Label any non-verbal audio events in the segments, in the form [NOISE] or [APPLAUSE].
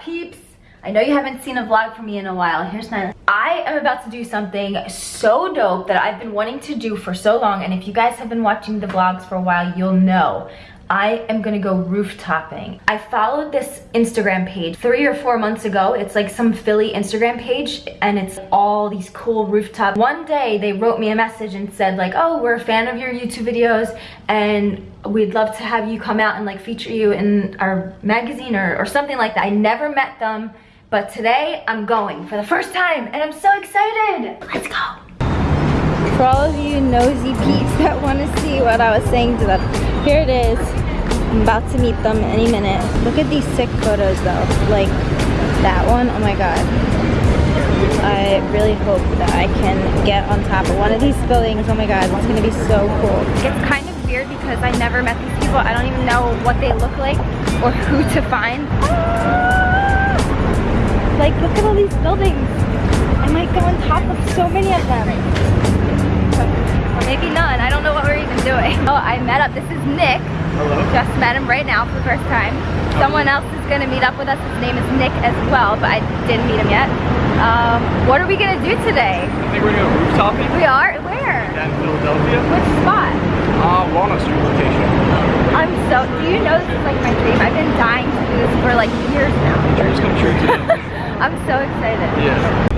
peeps? I know you haven't seen a vlog from me in a while. Here's my... I am about to do something so dope that I've been wanting to do for so long, and if you guys have been watching the vlogs for a while, you'll know. I am gonna go rooftopping. I followed this Instagram page three or four months ago. It's like some Philly Instagram page and it's all these cool rooftop. One day they wrote me a message and said like, oh, we're a fan of your YouTube videos and we'd love to have you come out and like feature you in our magazine or, or something like that. I never met them, but today I'm going for the first time and I'm so excited. Let's go. For all of you nosy peeps that want to see what I was saying to them, here it is. I'm about to meet them any minute. Look at these sick photos though. Like that one, oh my god. I really hope that I can get on top of one of these buildings. Oh my god, it's gonna be so cool. It's kind of weird because I never met these people. I don't even know what they look like or [LAUGHS] who to find. Ah! Like, look at all these buildings. I might go on top of so many of them maybe none. I don't know what we're even doing. [LAUGHS] Oh, I met up. This is Nick. Hello. Just met him right now for the first time. Someone else is going to meet up with us. His name is Nick as well, but I didn't meet him yet. Um, what are we going to do today? I think we're going to rooftopping. We are? Where? In Philadelphia. Which spot? Uh, Walnut Street location. I'm so, do you know this is like my dream? I've been dying to do this for like years now. Dreams come true too. I'm so excited. Yeah.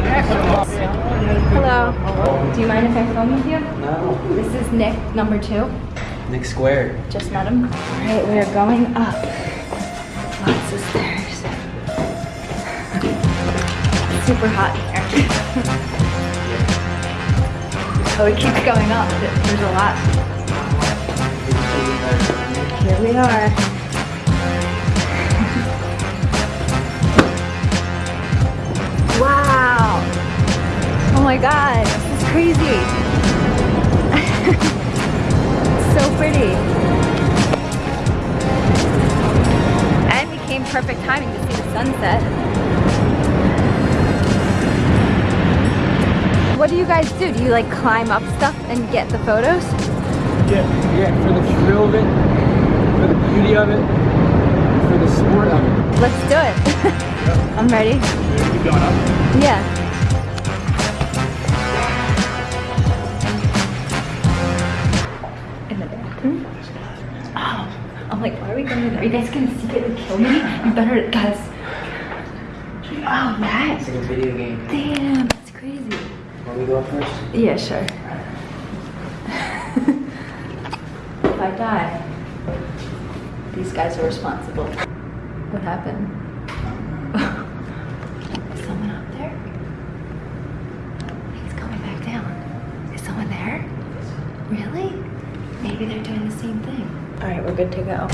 Hello. Do you mind if I film with you? No. This is Nick, number two. Nick Square. Just met him. All right, we are going up. Lots of stairs. Super hot here. oh, it keeps going up. There's a lot. Here we are. Crazy. [LAUGHS] so pretty. And it came perfect timing to see the sunset. What do you guys do? Do you like climb up stuff and get the photos? Yeah, yeah, for the thrill of it, for the beauty of it, for the sport of it. Let's do it. [LAUGHS] I'm ready. Keep going up. Yeah. I'm like, why are we going in there? Are you guys gonna secretly kill me? You better, guys. Oh, that. It's like a video game. Damn, that's crazy. Want me to go first? Yeah, sure. if I die, these guys are responsible. What happened? Is someone up there? He's coming back down. Is someone there? Really? Maybe they're doing the same thing. All right, we're good to go.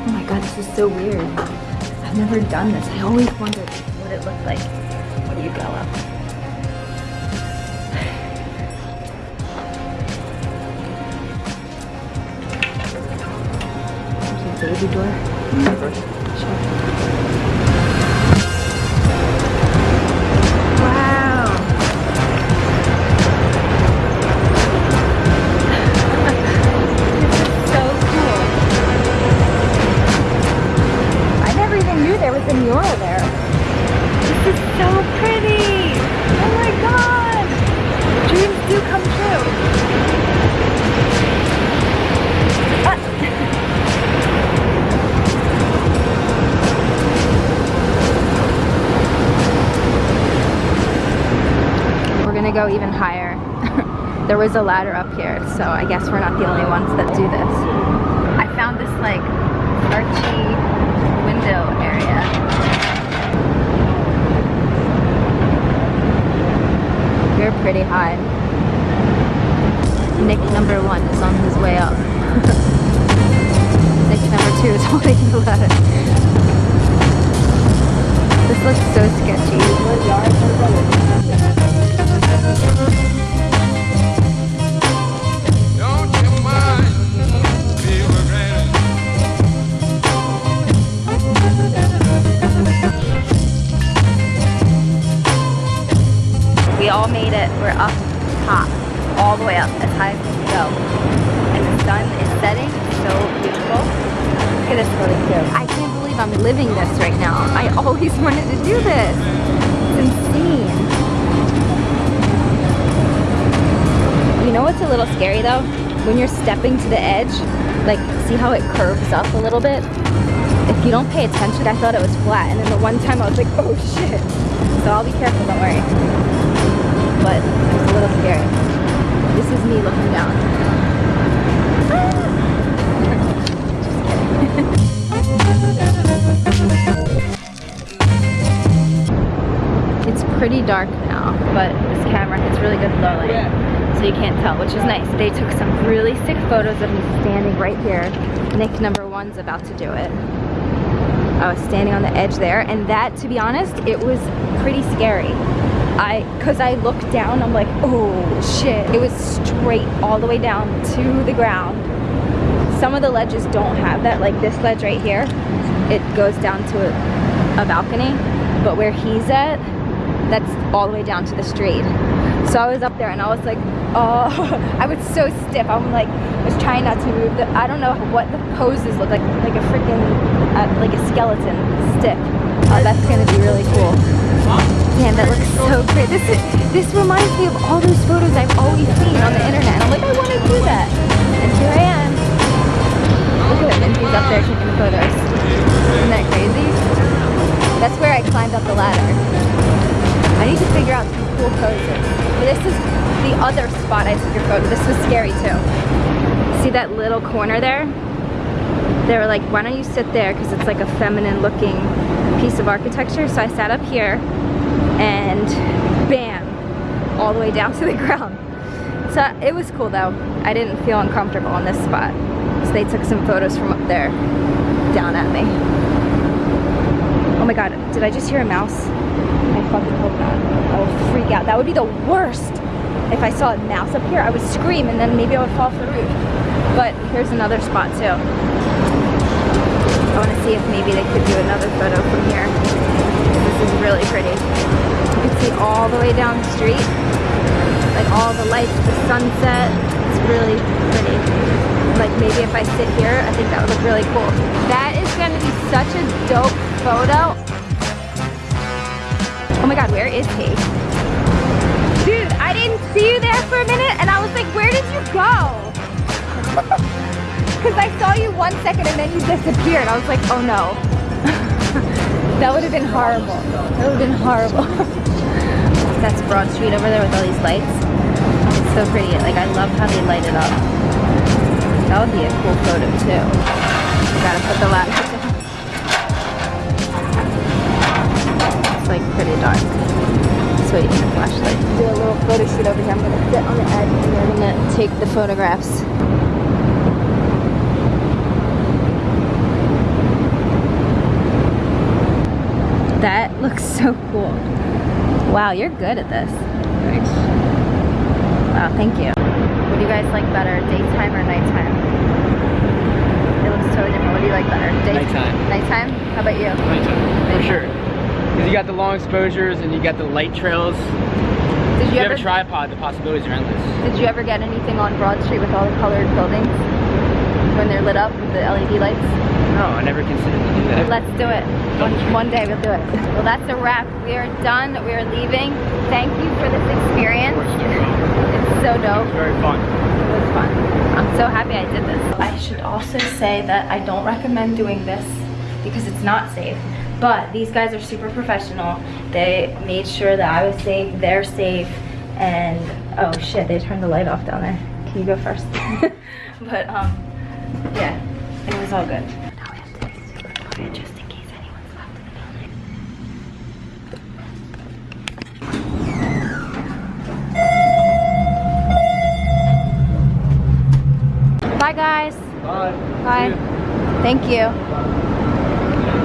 Oh my god, this is so weird. I've never done this. I always wondered what it looked like. What do you go up? [SIGHS] Baby door. Sure. Wow. [LAUGHS] This is so cool. I never even knew there was a mural there. This is so pretty. Oh my god. Dreams do come true. Gonna go even higher. [LAUGHS] there was a ladder up here, so I guess we're not the only ones that do this. I found this like archy window area. You're pretty high. Nick number one is on his way up. [LAUGHS] Nick number two is holding the ladder. This looks so sketchy. It. We're up top, all the way up, as high as we can go. And the sun is setting. So beautiful. Look at this photo. I can't believe I'm living this right now. I always [LAUGHS] wanted to do this. It's insane. You know what's a little scary though? When you're stepping to the edge, like see how it curves up a little bit? If you don't pay attention, I thought it was flat. And then the one time I was like, oh shit. So I'll be careful, don't worry. But it's a little scary. This is me looking down. Ah! It's pretty dark now, but this camera hits really good low light, so you can't tell, which is nice. They took some really sick photos of me standing right here. Nick number one's about to do it. I was standing on the edge there, and that, to be honest, it was pretty scary. I, cause I looked down, I'm like, oh shit. It was straight all the way down to the ground. Some of the ledges don't have that, like this ledge right here, it goes down to a, a balcony, but where he's at, that's all the way down to the street. So I was up there and I was like, oh, [LAUGHS] I was so stiff. I'm like, I was trying not to move. The, I don't know what the poses look like, like a freaking, uh, like a skeleton, stiff. Oh, that's gonna be really cool. That looks so great. This is, this reminds me of all those photos I've always seen on the internet. And I'm like, I want to do that. And here I am. Look at him, he's up there taking photos. Isn't that crazy? That's where I climbed up the ladder. I need to figure out some cool poses. But this is the other spot I took your photo. This was scary too. See that little corner there? They were like, why don't you sit there? Because it's like a feminine looking piece of architecture. So I sat up here and bam, all the way down [LAUGHS] to the ground. So it was cool though. I didn't feel uncomfortable in this spot. So they took some photos from up there down at me. Oh my god, did I just hear a mouse? I fucking hope not. I will freak out. That would be the worst. If I saw a mouse up here, I would scream and then maybe I would fall off the roof. But here's another spot too. I want to see if maybe they could do another photo from here. This is really pretty. See all the way down the street. Like all the lights, the sunset. It's really pretty. Like maybe if I sit here, I think that would look really cool. That is going to be such a dope photo. Oh my god, where is he? Dude, I didn't see you there for a minute and I was like, where did you go? [LAUGHS] Because I saw you one second and then you disappeared. I was like, oh no. [LAUGHS] that would have been horrible. That would have been horrible. [LAUGHS] That's Broad Street over there with all these lights. It's so pretty. Like, I love how they light it up. That would be a cool photo too. Gotta put the ladder down. It's like pretty dark. So you need a flashlight. Do a little photo shoot over here. I'm gonna sit on the edge and we're gonna take the photographs. That looks so cool. Wow, you're good at this. Thanks. Wow, thank you. What do you guys like better, daytime or nighttime? It looks totally different. What do you like better? Day- Nighttime. Nighttime? How about you? Nighttime, for sure. Because you got the long exposures and you got the light trails. Did If you you have ever a tripod, the possibilities are endless. Did you ever get anything on Broad Street with all the colored buildings when they're lit up with the LED lights? No, I never considered to do that. Let's do it. One, one day we'll do it. Well, that's a wrap. We are done. We are leaving. Thank you for this experience. It's so dope. It's very fun. It was fun. I'm so happy I did this. I should also say that I don't recommend doing this because it's not safe. But these guys are super professional. They made sure that I was safe, they're safe, and oh shit, they turned the light off down there. Can you go first? [LAUGHS] but um, yeah, it was all good. Now we have to be super quiet just in case anyone's left in the building. Bye guys. Bye. Bye. Thank you.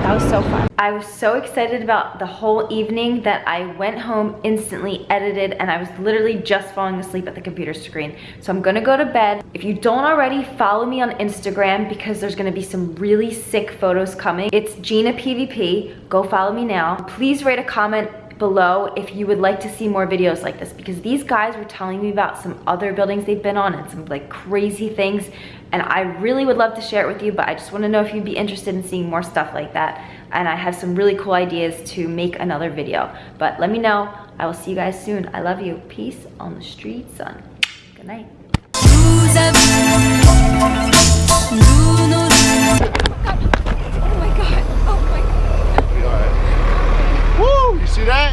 That was so fun. I was so excited about the whole evening that I went home instantly edited and I was literally just falling asleep at the computer screen. So I'm gonna go to bed. If you don't already, follow me on Instagram because there's gonna be some really sick photos coming. It's Gina PVP. Go follow me now. Please rate a comment below if you would like to see more videos like this because these guys were telling me about some other buildings they've been on and some like crazy things and I really would love to share it with you, but I just wanna know if you'd be interested in seeing more stuff like that. And I have some really cool ideas to make another video. But let me know. I will see you guys soon. I love you. Peace on the street, son. Good night. Oh my god. Oh my god. Woo! You see that?